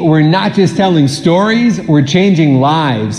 We're not just telling stories, we're changing lives.